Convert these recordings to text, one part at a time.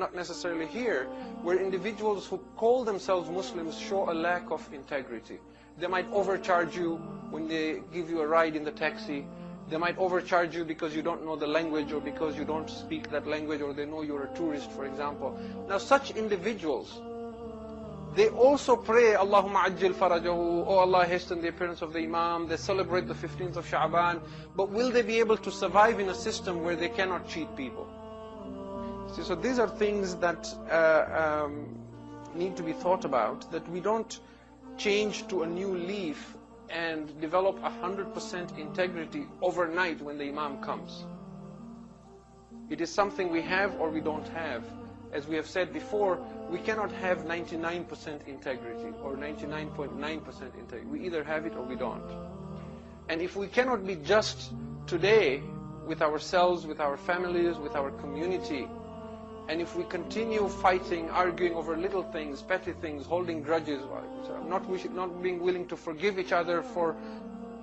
not necessarily here, where individuals who call themselves Muslims show a lack of integrity. They might overcharge you when they give you a ride in the taxi. They might overcharge you because you don't know the language or because you don't speak that language or they know you're a tourist, for example. Now such individuals, they also pray, Allahumma ajil farajahu, oh Allah hasten the appearance of the Imam, they celebrate the 15th of Sha'ban, but will they be able to survive in a system where they cannot cheat people? See, so these are things that uh, um, need to be thought about, that we don't change to a new leaf and develop 100% integrity overnight when the Imam comes. It is something we have or we don't have. As we have said before, we cannot have 99% integrity or 99.9% .9 integrity. We either have it or we don't. And if we cannot be just today with ourselves, with our families, with our community, and if we continue fighting, arguing over little things, petty things, holding grudges, not, not being willing to forgive each other for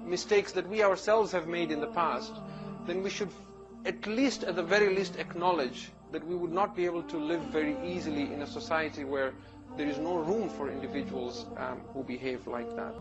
mistakes that we ourselves have made in the past, then we should at least, at the very least, acknowledge that we would not be able to live very easily in a society where there is no room for individuals um, who behave like that.